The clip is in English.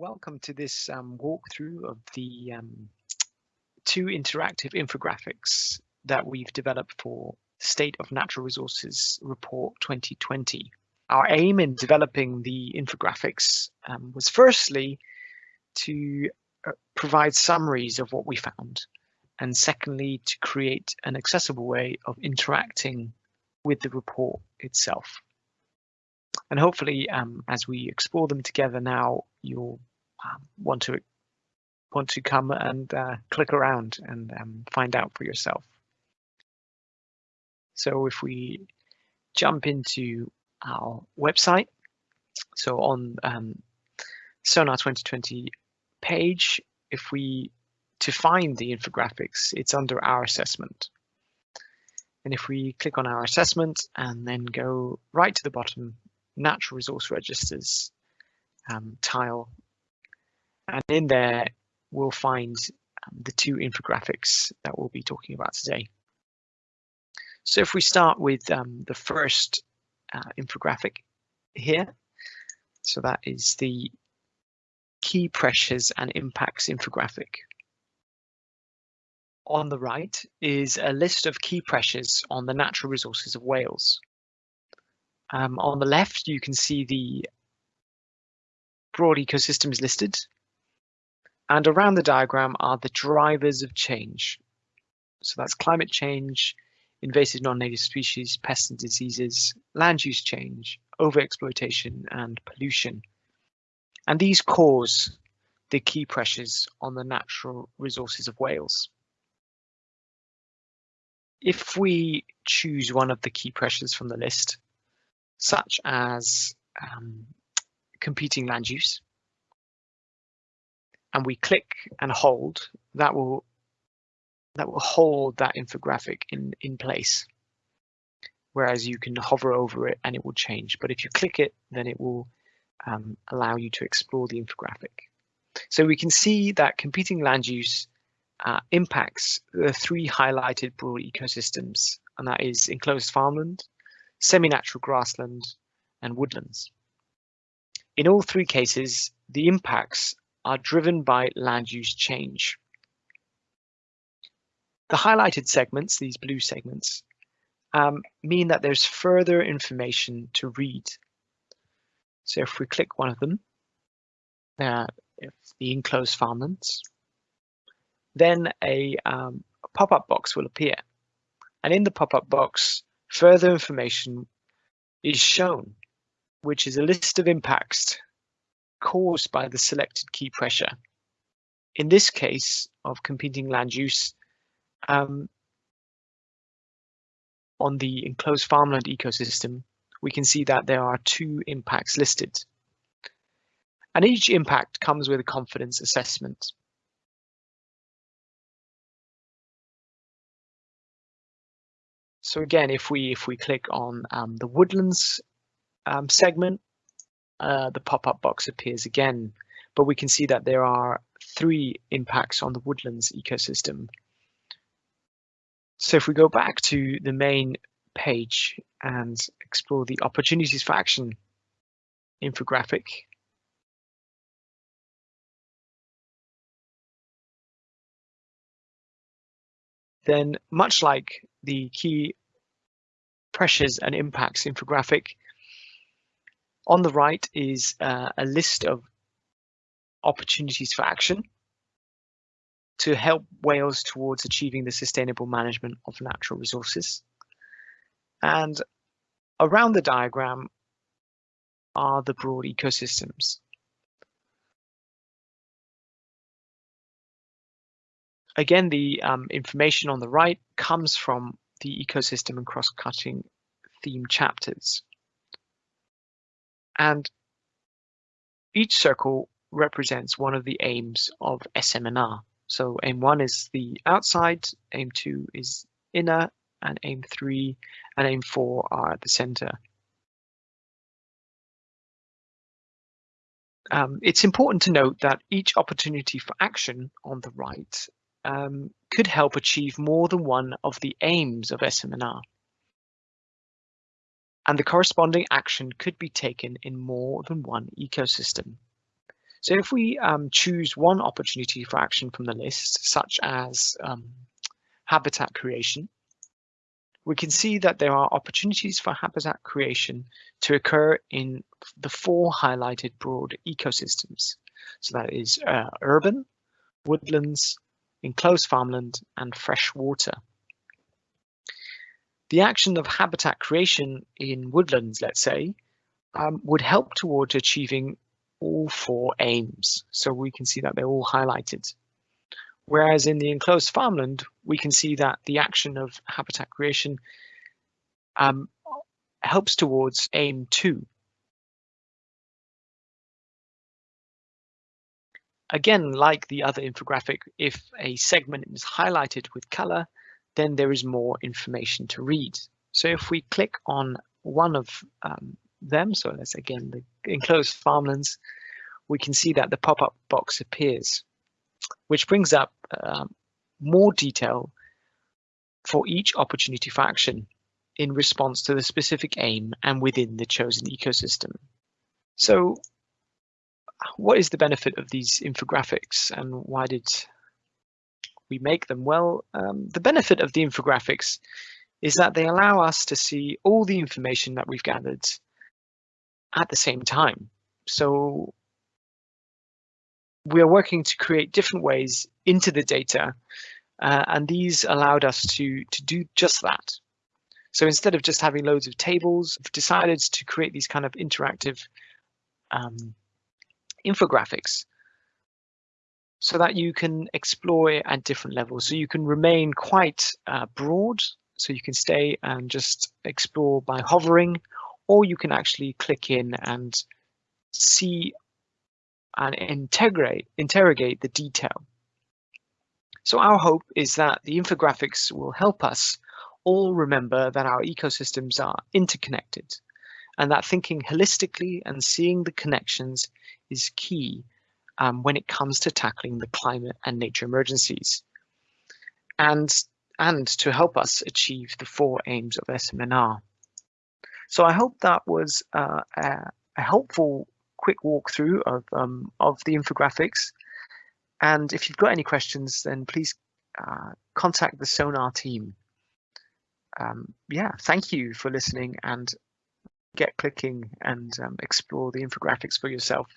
welcome to this um, walkthrough of the um, two interactive infographics that we've developed for State of Natural Resources Report 2020. Our aim in developing the infographics um, was firstly to uh, provide summaries of what we found, and secondly, to create an accessible way of interacting with the report itself. And hopefully, um, as we explore them together now, you'll want to want to come and uh, click around and um, find out for yourself. So if we jump into our website, so on um, SoNaRR 2020 page, if we to find the infographics, it's under our assessment. And if we click on our assessment and then go right to the bottom, natural resource registers um, tile and in there, we'll find um, the two infographics that we'll be talking about today. So if we start with um, the first uh, infographic here, so that is the key pressures and impacts infographic. On the right is a list of key pressures on the natural resources of Wales. Um, on the left, you can see the broad ecosystems listed, and around the diagram are the drivers of change. So that's climate change, invasive non-native species, pests and diseases, land use change, overexploitation and pollution. And these cause the key pressures on the natural resources of Wales. If we choose one of the key pressures from the list, such as um, competing land use, and we click and hold, that will that will hold that infographic in, in place. Whereas you can hover over it and it will change. But if you click it, then it will um, allow you to explore the infographic. So we can see that competing land use uh, impacts the three highlighted broad ecosystems, and that is enclosed farmland, semi-natural grassland, and woodlands. In all three cases, the impacts are driven by land use change. The highlighted segments, these blue segments, um, mean that there's further information to read. So if we click one of them, uh, the enclosed farmlands, then a, um, a pop-up box will appear. And in the pop-up box, further information is shown, which is a list of impacts caused by the selected key pressure. In this case of competing land use, um, on the enclosed farmland ecosystem, we can see that there are two impacts listed. And each impact comes with a confidence assessment. So again, if we if we click on um, the woodlands um, segment, uh, the pop-up box appears again, but we can see that there are three impacts on the woodlands ecosystem. So if we go back to the main page and explore the opportunities for action infographic, then much like the key pressures and impacts infographic, on the right is uh, a list of opportunities for action to help Wales towards achieving the sustainable management of natural resources. And around the diagram are the broad ecosystems. Again, the um, information on the right comes from the ecosystem and cross-cutting theme chapters. And each circle represents one of the aims of SMNR. So aim one is the outside, aim two is inner, and aim three and aim four are at the center. Um, it's important to note that each opportunity for action on the right um, could help achieve more than one of the aims of SMNR and the corresponding action could be taken in more than one ecosystem. So if we um, choose one opportunity for action from the list, such as um, habitat creation, we can see that there are opportunities for habitat creation to occur in the four highlighted broad ecosystems. So that is uh, urban, woodlands, enclosed farmland, and fresh water. The action of habitat creation in woodlands, let's say, um, would help towards achieving all four aims. So we can see that they're all highlighted. Whereas in the enclosed farmland, we can see that the action of habitat creation um, helps towards aim two. Again, like the other infographic, if a segment is highlighted with color, then there is more information to read. So if we click on one of um, them, so let's again the enclosed farmlands, we can see that the pop-up box appears, which brings up um, more detail for each opportunity for action in response to the specific aim and within the chosen ecosystem. So what is the benefit of these infographics and why did we make them? Well, um, the benefit of the infographics is that they allow us to see all the information that we've gathered at the same time. So we are working to create different ways into the data, uh, and these allowed us to, to do just that. So instead of just having loads of tables, we've decided to create these kind of interactive um, infographics so that you can explore it at different levels. So you can remain quite uh, broad, so you can stay and just explore by hovering, or you can actually click in and see and integrate, interrogate the detail. So our hope is that the infographics will help us all remember that our ecosystems are interconnected and that thinking holistically and seeing the connections is key um, when it comes to tackling the climate and nature emergencies. And, and to help us achieve the four aims of SMNR. So I hope that was uh, a, helpful quick walkthrough of, um, of the infographics. And if you've got any questions, then please uh, contact the SoNaRR team. Um, yeah, thank you for listening and get clicking and um, explore the infographics for yourself.